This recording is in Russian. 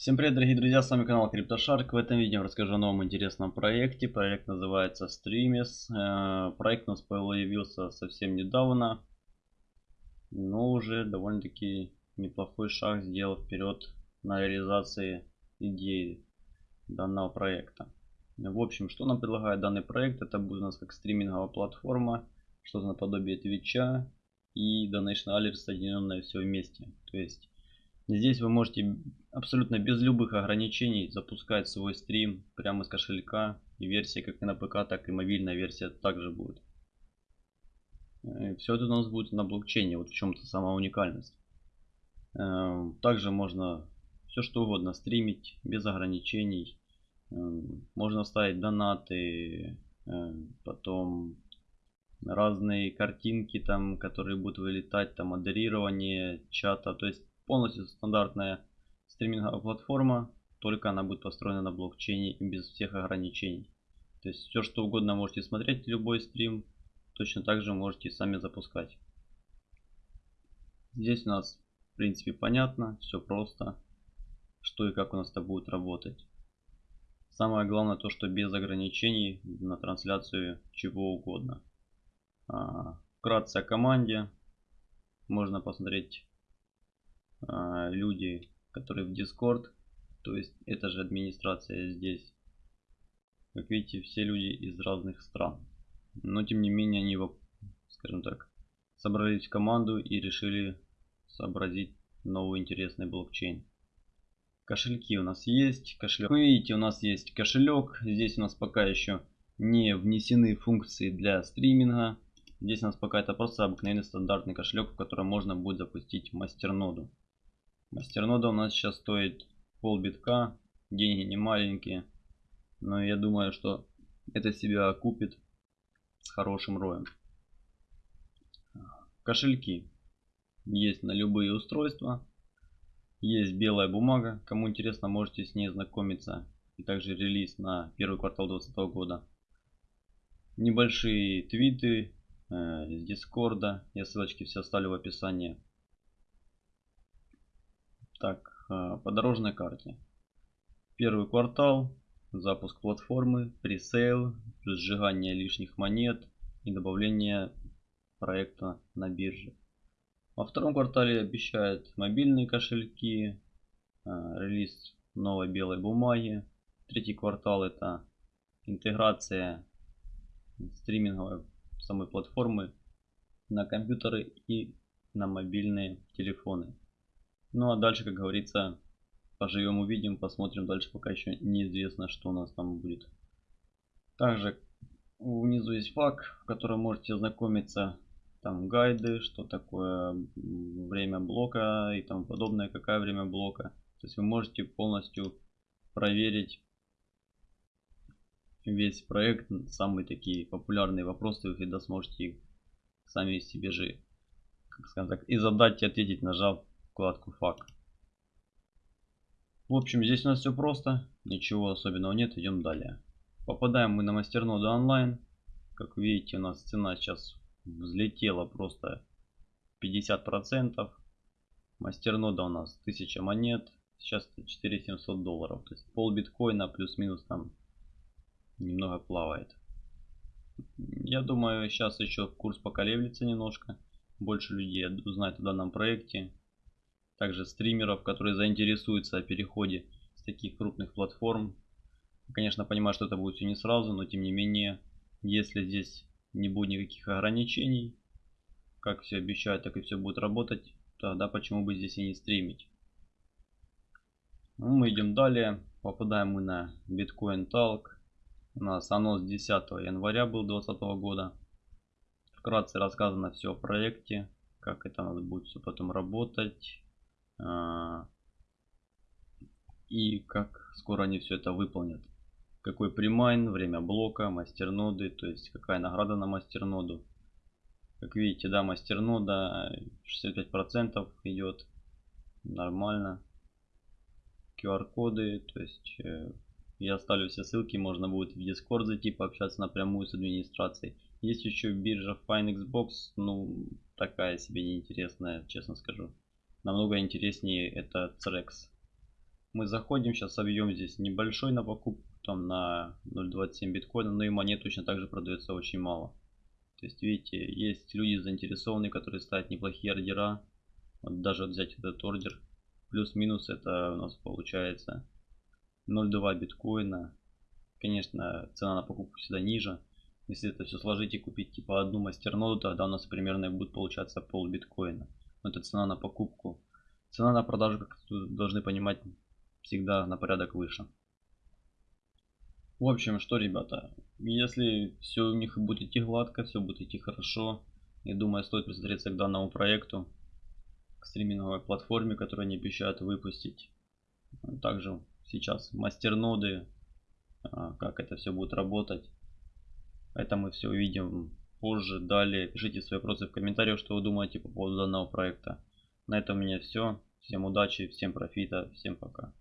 Всем привет, дорогие друзья, с вами канал CryptoShark. В этом видео расскажу о новом интересном проекте. Проект называется Streamis. Э, проект у нас появился совсем недавно, но уже довольно-таки неплохой шаг сделал вперед на реализации идеи данного проекта. В общем, что нам предлагает данный проект? Это будет у нас как стриминговая платформа, что-то наподобие Твича и Donation Alert соединенное все вместе. То есть Здесь вы можете абсолютно без любых ограничений запускать свой стрим прямо из кошелька. И версия как и на ПК, так и мобильная версия также будет. Э, Все это у нас будет на блокчейне, вот в чем-то сама уникальность. Э, также можно все что угодно стримить без ограничений. Э, можно ставить донаты, потом разные картинки там, которые будут вылетать, там модерирование чата. То есть полностью стандартная стриминговая платформа, только она будет построена на блокчейне и без всех ограничений. То есть все что угодно можете смотреть, любой стрим, точно так же можете сами запускать. Здесь у нас в принципе понятно, все просто, что и как у нас это будет работать. Самое главное то, что без ограничений на трансляцию чего угодно. А, вкратце о команде. Можно посмотреть люди, которые в Discord. То есть это же администрация здесь. Как видите, все люди из разных стран. Но тем не менее они, скажем так, собрались в команду и решили сообразить новый интересный блокчейн. Кошельки у нас есть. Кошелек. Вы видите, у нас есть кошелек. Здесь у нас пока еще не внесены функции для стриминга. Здесь у нас пока это просто обыкновенный стандартный кошелек, в котором можно будет запустить мастерноду. Мастернода у нас сейчас стоит пол битка. Деньги не маленькие. Но я думаю, что это себя окупит с хорошим роем. Кошельки есть на любые устройства. Есть белая бумага. Кому интересно, можете с ней знакомиться. И также релиз на первый квартал 2020 года. Небольшие твиты э, с Дискорда. Я ссылочки все оставлю в описании. Так, а, по дорожной карте. Первый квартал, запуск платформы, пресейл, сжигание лишних монет и добавление проекта на бирже. Во втором квартале обещают мобильные кошельки, а, релиз новой белой бумаги. Третий квартал это интеграция стриминговой самой платформы на компьютеры и на мобильные телефоны. Ну а дальше, как говорится, поживем увидим, посмотрим дальше, пока еще неизвестно, что у нас там будет. Также внизу есть фак, в котором можете ознакомиться. Там гайды, что такое время блока и тому подобное, какое время блока. То есть вы можете полностью проверить весь проект, самые такие популярные вопросы, вы всегда сможете их сами себе же, как скажем так, и задать и ответить, нажав вкладку фак. В общем, здесь у нас все просто, ничего особенного нет, идем далее. Попадаем мы на мастерноду онлайн. Как видите, у нас цена сейчас взлетела просто 50%. Мастернода у нас 1000 монет, сейчас это 4700 долларов. То есть пол биткоина плюс-минус там немного плавает. Я думаю, сейчас еще курс поколеблется немножко. Больше людей узнает о данном проекте также стримеров, которые заинтересуются о переходе с таких крупных платформ. Конечно, понимаю, что это будет все не сразу, но тем не менее, если здесь не будет никаких ограничений, как все обещают, так и все будет работать, тогда почему бы здесь и не стримить. Ну, мы идем далее, попадаем мы на Bitcoin Talk. У нас анонс 10 января был 2020 года. Вкратце рассказано все о проекте, как это надо будет все потом работать, и как скоро они все это выполнят. Какой примайн, время блока, мастерноды, то есть какая награда на мастерноду. Как видите, да, мастернода 65% идет нормально. QR-коды, то есть э, я оставлю все ссылки, можно будет в Discord зайти, пообщаться напрямую с администрацией. Есть еще биржа FineXbox, ну такая себе неинтересная, честно скажу намного интереснее это Trex. Мы заходим, сейчас объем здесь небольшой на покупку, там на 0.27 биткоина, но и монет точно так же продается очень мало. То есть, видите, есть люди заинтересованные, которые ставят неплохие ордера. Вот даже взять этот ордер. Плюс-минус это у нас получается 0.2 биткоина. Конечно, цена на покупку всегда ниже. Если это все сложить и купить типа одну мастерноду, тогда у нас примерно будет получаться пол биткоина. Но это цена на покупку. Цена на продажу, как должны понимать, всегда на порядок выше. В общем, что, ребята, если все у них будет идти гладко, все будет идти хорошо, я думаю, стоит присмотреться к данному проекту, к стриминговой платформе, которую они обещают выпустить. Также сейчас мастерноды, а, как это все будет работать. Это мы все увидим позже. Далее пишите свои вопросы в комментариях, что вы думаете по поводу данного проекта. На этом у меня все. Всем удачи, всем профита, всем пока.